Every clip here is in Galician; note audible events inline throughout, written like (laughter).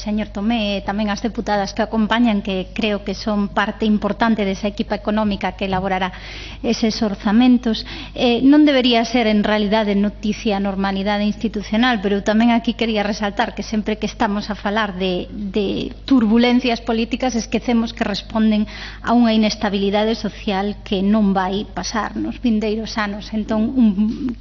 señor Tomé, e tamén as deputadas que acompañan, que creo que son parte importante desa equipa económica que elaborará eses orzamentos. Eh, non debería ser, en realidade, noticia a normalidade institucional, pero tamén aquí quería resaltar que sempre que estamos a falar de, de turbulencias políticas esquecemos que responden a unha inestabilidade social que non vai pasar nos vindeiros anos. Entón, un,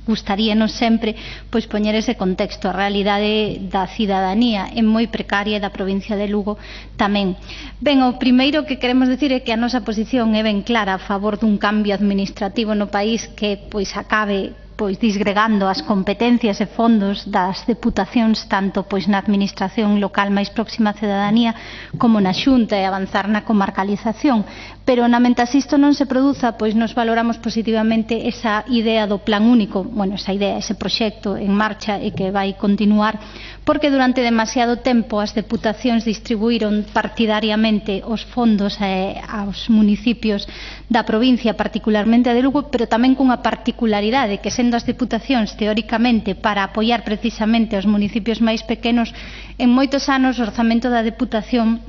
gustaríanos sempre pois poñer ese contexto. A realidade da cidadanía é moi precaria E da provincia de Lugo tamén. Ben, o primeiro que queremos decir é que a nosa posición é ben clara a favor dun cambio administrativo no país que pois acabe pois disgregando as competencias e fondos das deputacións tanto pois na administración local máis próxima á cidadanía como na Xunta e avanzar na comarcalización, pero na menta isto non se produza, pois nos valoramos positivamente esa idea do plan único, bueno, esa idea, ese proxecto en marcha e que vai continuar porque durante demasiado tempo as deputacións distribuíron partidariamente os fondos eh, aos municipios da provincia, particularmente a de Lugo, pero tamén cunha particularidade que sendo as deputacións teóricamente para apoiar precisamente os municipios máis pequenos, en moitos anos o orzamento da deputación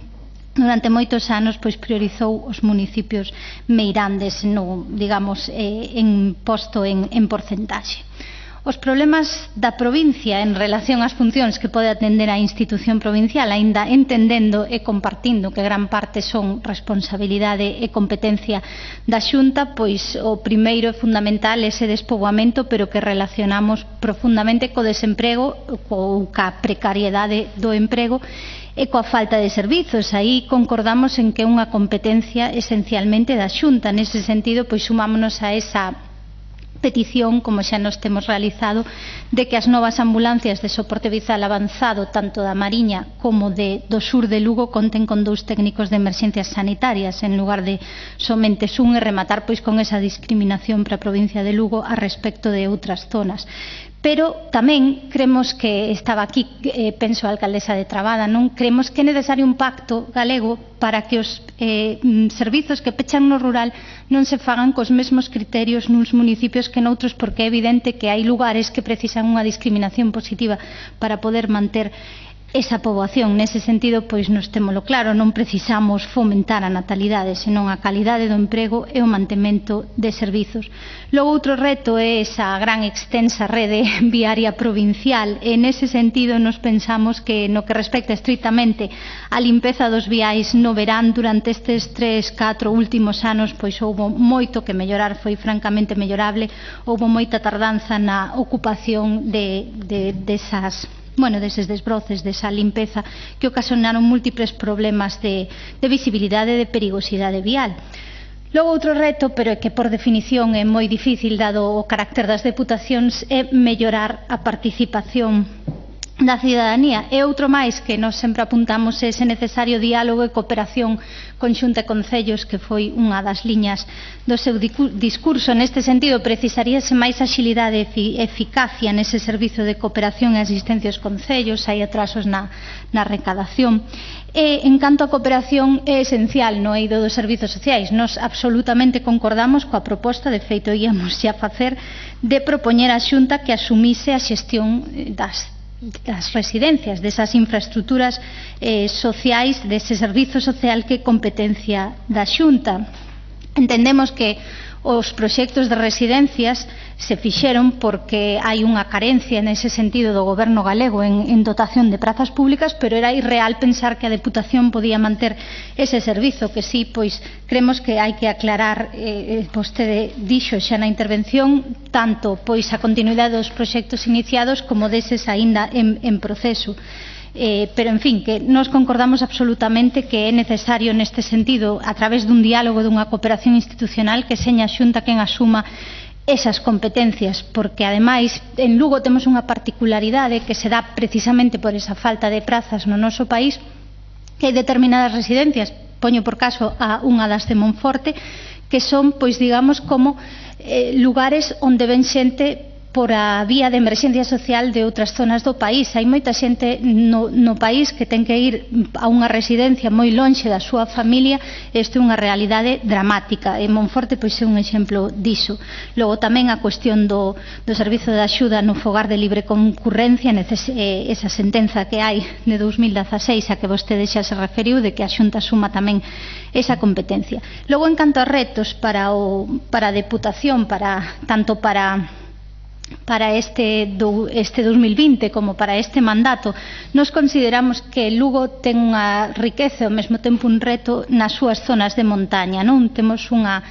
durante moitos anos pois priorizou os municipios meirandes no, digamos, eh, en posto en, en porcentaxe. Os problemas da provincia en relación ás funcións que pode atender a institución provincial, aínda entendendo e compartindo que gran parte son responsabilidade e competencia da Xunta, pois o primeiro e fundamental é ese despoboamento, pero que relacionamos profundamente co desemprego ou ca precariedade do emprego e coa falta de servizos. Aí concordamos en que é unha competencia esencialmente da Xunta. Nese sentido, pois sumámonos a esa petición, como xa nos temos realizado, de que as novas ambulancias de soporte vital avanzado tanto da Mariña como de, do sur de Lugo conten con dous técnicos de emerxencias sanitarias en lugar de somente un e rematar pois con esa discriminación para a provincia de Lugo a respecto de outras zonas. Pero tamén cremos que estaba aquí, eh, penso a alcaldesa de Trabada, non? Cremos que é necesario un pacto galego para que os eh, mm, servizos que pechan no rural non se fagan cos mesmos criterios nuns municipios que noutros, porque é evidente que hai lugares que precisan unha discriminación positiva para poder manter esa poboación. Nese sentido, pois nos temolo claro, non precisamos fomentar a natalidade, senón a calidade do emprego e o mantemento de servizos. Logo, outro reto é esa gran extensa rede (laughs) viaria provincial. E nese sentido, nos pensamos que no que respecta estritamente a limpeza dos viais no verán durante estes tres, catro últimos anos, pois houbo moito que mellorar, foi francamente mellorable, houbo moita tardanza na ocupación de, de, desas de bueno, deses desbroces, desa limpeza que ocasionaron múltiples problemas de, de visibilidade e de perigosidade vial. Logo outro reto, pero é que por definición é moi difícil dado o carácter das deputacións, é mellorar a participación da cidadanía. E outro máis que nos sempre apuntamos é ese necesario diálogo e cooperación conxunta e concellos que foi unha das liñas do seu discurso. Neste sentido precisaríase máis axilidade e eficacia nese servizo de cooperación e asistencia aos concellos. Hai atrasos na, na recadación. E, en canto a cooperación é esencial no eido dos servizos sociais. Nos absolutamente concordamos coa proposta, de feito íamos xa facer, de propoñer á Xunta que asumise a xestión eh, das das residencias, desas infraestructuras eh, sociais, dese servizo social que competencia da Xunta. Entendemos que os proxectos de residencias se fixeron porque hai unha carencia nese sentido do goberno galego en, en dotación de prazas públicas, pero era irreal pensar que a Deputación podía manter ese servizo, que sí, pois cremos que hai que aclarar, eh, eh, vostede dixo xa na intervención, tanto pois a continuidade dos proxectos iniciados como deses aínda en, en proceso. Eh, pero, en fin, que nos concordamos absolutamente que é necesario neste sentido, a través dun diálogo, dunha cooperación institucional, que seña xunta quen asuma esas competencias, porque ademais en Lugo temos unha particularidade que se dá precisamente por esa falta de prazas no noso país, que hai determinadas residencias, poño por caso a unha das de Monforte, que son, pois digamos, como eh, lugares onde ven xente por a vía de emerxencia social de outras zonas do país. Hai moita xente no, no país que ten que ir a unha residencia moi lonxe da súa familia. Isto é unha realidade dramática. E Monforte pois é un exemplo diso. Logo tamén a cuestión do, do servizo de axuda no fogar de libre concurrencia, neces, eh, esa sentenza que hai de 2016 a que vostede xa se referiu de que a Xunta suma tamén esa competencia. Logo, en canto a retos para, o, para a Deputación, para, tanto para para este, do, este 2020 como para este mandato. Nos consideramos que Lugo ten unha riqueza e ao mesmo tempo un reto nas súas zonas de montaña. Non Temos unha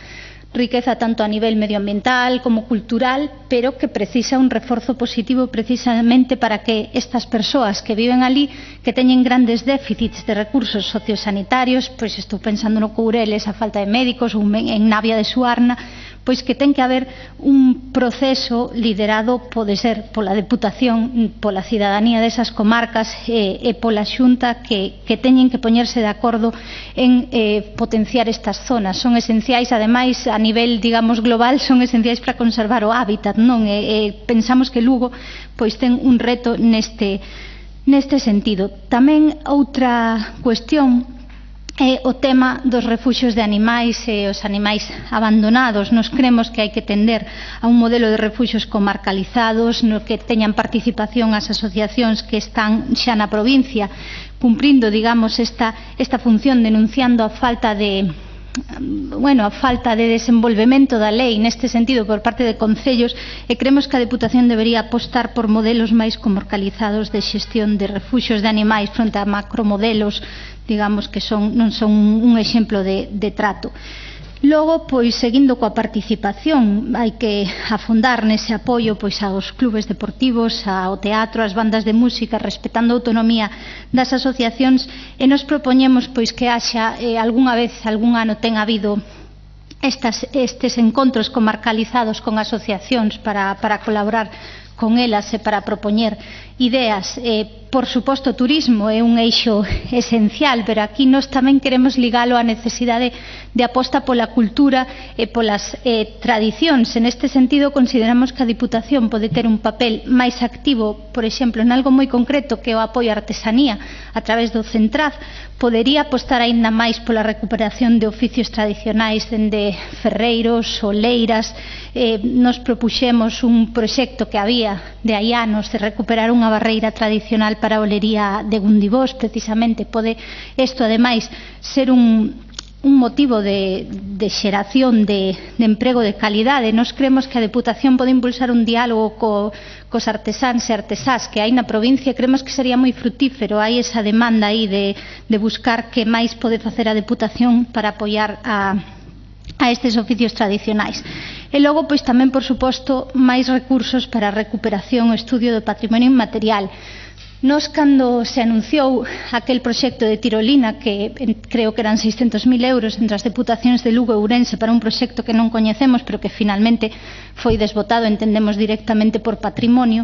riqueza tanto a nivel medioambiental como cultural, pero que precisa un reforzo positivo precisamente para que estas persoas que viven ali, que teñen grandes déficits de recursos sociosanitarios, pois estou pensando no Coureles, a falta de médicos, ou en Navia de Suarna, pois que ten que haber un proceso liderado pode ser pola Deputación, pola cidadanía desas comarcas e, e pola Xunta que, que teñen que poñerse de acordo en eh, potenciar estas zonas. Son esenciais, ademais, a nivel, digamos, global, son esenciais para conservar o hábitat, non? E, e pensamos que Lugo pois ten un reto neste neste sentido. Tamén outra cuestión é o tema dos refuxios de animais e os animais abandonados. Nos cremos que hai que tender a un modelo de refuxios comarcalizados no que teñan participación as asociacións que están xa na provincia cumprindo, digamos, esta, esta función denunciando a falta de Mm, bueno, a falta de desenvolvemento da lei neste sentido por parte de concellos e cremos que a Deputación debería apostar por modelos máis comarcalizados de xestión de refuxos de animais fronte a macromodelos digamos que son, non son un exemplo de, de trato. Logo, pois, seguindo coa participación, hai que afondar nese apoio pois aos clubes deportivos, ao teatro, ás bandas de música, respetando a autonomía das asociacións, e nos propoñemos pois que haxa eh, algunha vez, algún ano ten habido estas, estes encontros comarcalizados con asociacións para, para colaborar con elas e para propoñer ideas. Eh, por suposto, turismo é un eixo (laughs) esencial, pero aquí nós tamén queremos ligalo á necesidade de aposta pola cultura e polas eh, tradicións. En este sentido, consideramos que a Diputación pode ter un papel máis activo, por exemplo, en algo moi concreto que é o apoio á artesanía a través do Centraz, podería apostar aínda máis pola recuperación de oficios tradicionais dende ferreiros, oleiras. Eh, nos propuxemos un proxecto que había De hai anos de recuperar unha barreira tradicional para a olería de Gundivós, precisamente pode isto ademais ser un, un motivo de, de xeración de, de emprego de calidade. Nos cremos que a Deputación pode impulsar un diálogo co, cos artesáns e artesás que hai na provincia, cremos que sería moi frutífero. Hai esa demanda aí de, de buscar que máis pode facer a Deputación para apoiar a, a estes oficios tradicionais. E logo, pois tamén, por suposto, máis recursos para a recuperación e estudio do patrimonio inmaterial. Nos, cando se anunciou aquel proxecto de tirolina, que creo que eran 600.000 euros entre as deputacións de Lugo e Ourense para un proxecto que non coñecemos, pero que finalmente foi desbotado, entendemos directamente por patrimonio,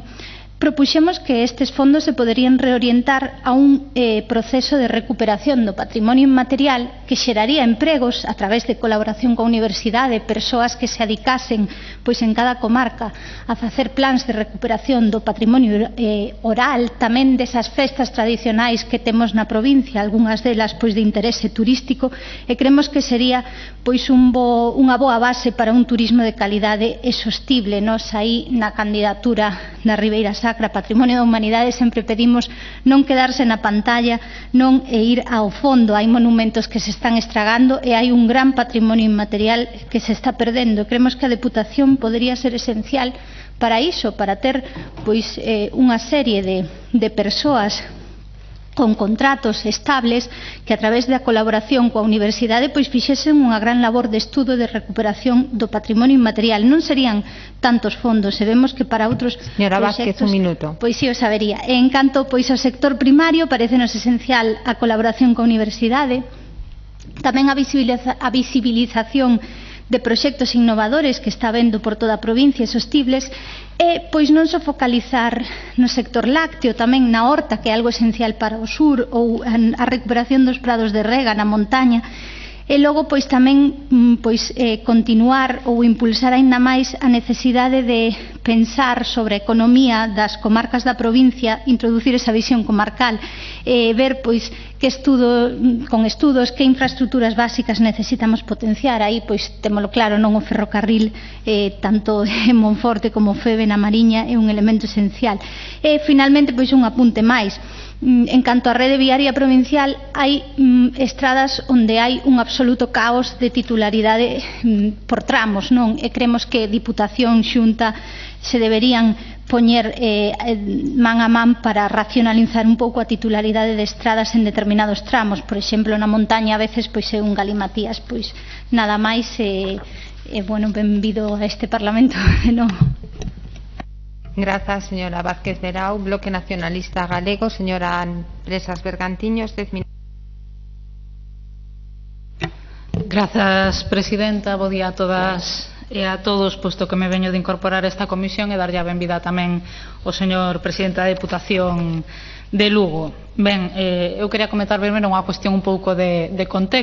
propuxemos que estes fondos se poderían reorientar a un eh, proceso de recuperación do patrimonio inmaterial que xeraría empregos a través de colaboración coa universidade, persoas que se adicasen pois en cada comarca a facer plans de recuperación do patrimonio eh, oral, tamén desas festas tradicionais que temos na provincia, algunhas delas pois de interese turístico, e cremos que sería pois un bo, unha boa base para un turismo de calidade e sostible, nos aí na candidatura da Ribeira Sacra Patrimonio da Humanidade sempre pedimos non quedarse na pantalla, non e ir ao fondo. Hai monumentos que se están estragando e hai un gran patrimonio inmaterial que se está perdendo. Cremos que a Deputación podería ser esencial para iso, para ter pois eh, unha serie de, de persoas con contratos estables que a través da colaboración coa universidade pois fixesen unha gran labor de estudo de recuperación do patrimonio inmaterial. Non serían tantos fondos, se vemos que para outros Señora Vázquez, un minuto. Pois si sí, o sabería. E en canto pois ao sector primario, parecenos esencial a colaboración coa universidade, tamén a, visibiliza a visibilización de proxectos innovadores que está vendo por toda a provincia e sostibles E pois non só focalizar no sector lácteo, tamén na horta, que é algo esencial para o sur, ou a recuperación dos prados de rega na montaña, E logo pois tamén mm, pois eh, continuar ou impulsar aínda máis a necesidade de pensar sobre a economía das comarcas da provincia, introducir esa visión comarcal, eh, ver pois que estudo mm, con estudos que infraestructuras básicas necesitamos potenciar. Aí pois témolo claro, non o ferrocarril eh, tanto (laughs) en Monforte como Febe na Mariña é un elemento esencial. E finalmente pois un apunte máis Mm, en canto á rede viaria provincial, hai mm, estradas onde hai un absoluto caos de titularidade mm, por tramos, non? E cremos que Diputación Xunta se deberían poñer eh, eh, man a man para racionalizar un pouco a titularidade de estradas en determinados tramos. Por exemplo, na montaña a veces pois é un galimatías, pois nada máis eh, eh, bueno, benvido a este Parlamento (laughs) de novo. Grazas, señora Vázquez Verao. Bloque Nacionalista Galego, señora Presas Bergantiños, dez minutos. Grazas, Presidenta. Bo día a todas e a todos, posto que me veño de incorporar a esta comisión e darlle a benvida tamén ao señor Presidente da Deputación de Lugo. Ben, eh, eu quería comentar primeiro unha cuestión un pouco de, de contexto.